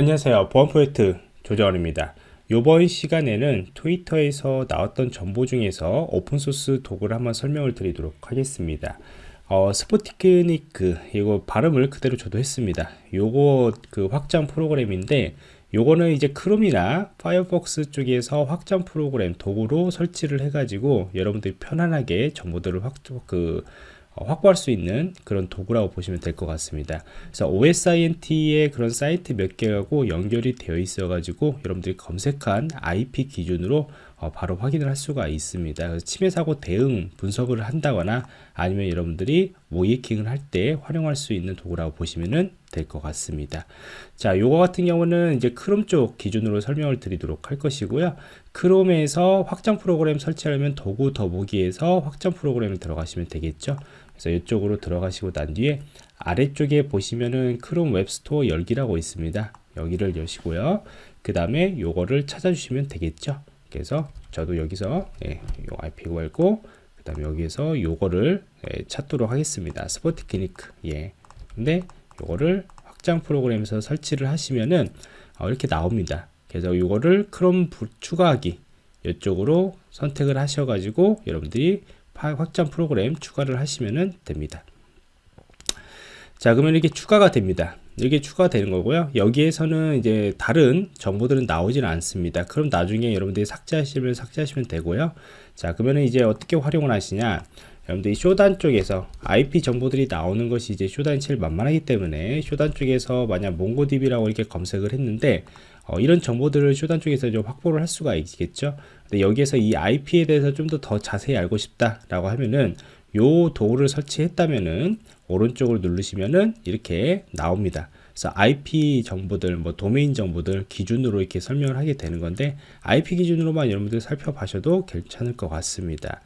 안녕하세요. 보안 프로젝트 조정원입니다. 이번 시간에는 트위터에서 나왔던 정보 중에서 open source 도구를 한번 설명을 드리도록 하겠습니다. 어, Sputnik 이거 발음을 그대로 저도 했습니다. 요거 그 확장 프로그램인데 요거는 이제 크롬이나 파이어폭스 쪽에서 확장 프로그램 도구로 설치를 해 가지고 여러분들이 편안하게 정보들을 확, 그 어, 확보할 수 있는 그런 도구라고 보시면 될 것 같습니다. 그래서 OSINT의 그런 사이트 몇 개하고 연결이 되어 있어 가지고 여러분들이 검색한 IP 기준으로 어, 바로 확인을 할 수가 있습니다. 침해 사고 대응 분석을 한다거나 아니면 여러분들이 모이킹을 할 때 활용할 수 있는 도구라고 보시면 될 것 같습니다. 자, 요거 같은 경우는 이제 크롬 쪽 기준으로 설명을 드리도록 할 것이고요. 크롬에서 확장 프로그램 설치하려면 도구 더보기에서 확장 프로그램을 들어가시면 되겠죠. 그래서 이쪽으로 들어가시고 난 뒤에 아래쪽에 보시면은 크롬 웹스토어 열기라고 있습니다. 여기를 여시고요. 그 다음에 요거를 찾아주시면 되겠죠. 그래서 저도 여기서 예, 요 IP 걸고 그 다음에 여기에서 요거를 예, 찾도록 하겠습니다. Sputnik 예. 근데 요거를 확장 프로그램에서 설치를 하시면은 어, 이렇게 나옵니다. 그래서 요거를 크롬 추가하기 이쪽으로 선택을 하셔가지고 여러분들이 확장 프로그램 추가를 하시면 됩니다. 자 그러면 이렇게 추가가 됩니다. 이게 추가되는 거고요. 여기에서는 이제 다른 정보들은 나오지는 않습니다. 그럼 나중에 여러분들이 삭제하시면 삭제하시면 되고요. 자 그러면 이제 어떻게 활용을 하시냐 여러분들이 쇼단 쪽에서 IP 정보들이 나오는 것이 이제 쇼단이 제일 만만하기 때문에 쇼단 쪽에서 만약 몽고DB라고 이렇게 검색을 했는데 어, 이런 정보들을 쇼단 쪽에서 좀 확보를 할 수가 있겠죠. 근데 여기에서 이 IP에 대해서 좀 더 더 자세히 알고 싶다 라고 하면은 요 도구를 설치했다면은 오른쪽을 누르시면은 이렇게 나옵니다. 그래서 IP 정보들, 뭐 도메인 정보들 기준으로 이렇게 설명을 하게 되는 건데 IP 기준으로만 여러분들 살펴봐셔도 괜찮을 것 같습니다.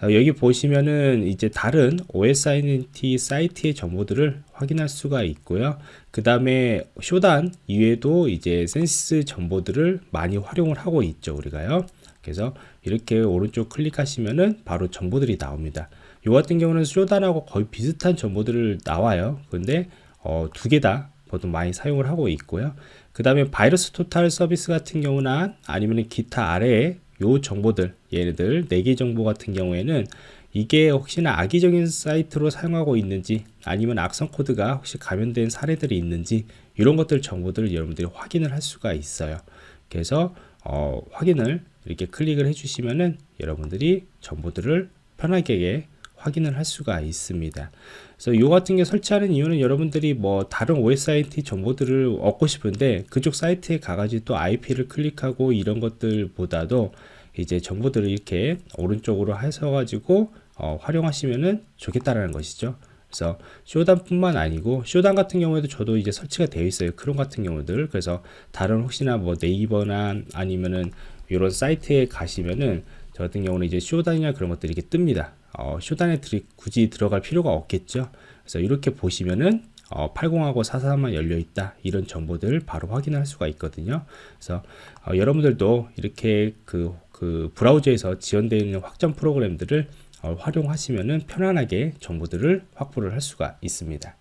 어, 여기 보시면은 이제 다른 OSINT 사이트의 정보들을 확인할 수가 있고요. 그 다음에 쇼단 이외에도 이제 센스 정보들을 많이 활용을 하고 있죠. 우리가요. 그래서 이렇게 오른쪽 클릭하시면은 바로 정보들이 나옵니다. 이 같은 경우는 Shodan하고 거의 비슷한 정보들을 나와요. 근데 어, 두 개 다 보통 많이 사용을 하고 있고요. 그 다음에 VirusTotal 서비스 같은 경우나 아니면 기타 아래에 요 정보들 얘네들 4개 정보 같은 경우에는 이게 혹시나 악의적인 사이트로 사용하고 있는지 아니면 악성 코드가 혹시 감염된 사례들이 있는지 이런 것들 정보들을 여러분들이 확인을 할 수가 있어요 그래서 어, 확인을 이렇게 클릭을 해주시면은 여러분들이 정보들을 편하게 확인을 할 수가 있습니다. 그래서 이 같은 게 설치하는 이유는 여러분들이 뭐 다른 OSIT 정보들을 얻고 싶은데 그쪽 사이트에 가가지고 또 IP를 클릭하고 이런 것들보다도 이제 정보들을 이렇게 오른쪽으로 해서 가지고 어, 활용하시면은 좋겠다라는 것이죠. 그래서 쇼단뿐만 아니고 쇼단 같은 경우에도 저도 이제 설치가 되어 있어요. 크롬 같은 경우들 그래서 다른 혹시나 뭐 네이버나 아니면은 이런 사이트에 가시면은 저 같은 경우는 이제 쇼단이나 그런 것들이 이렇게 뜹니다. 어, 쇼단에 들이, 굳이 들어갈 필요가 없겠죠. 그래서 이렇게 보시면은 어, 80하고 443만 열려 있다 이런 정보들 바로 확인할 수가 있거든요. 그래서 어, 여러분들도 이렇게 그, 그 브라우저에서 지원되어 있는 확장 프로그램들을 어, 활용하시면은 편안하게 정보들을 확보를 할 수가 있습니다.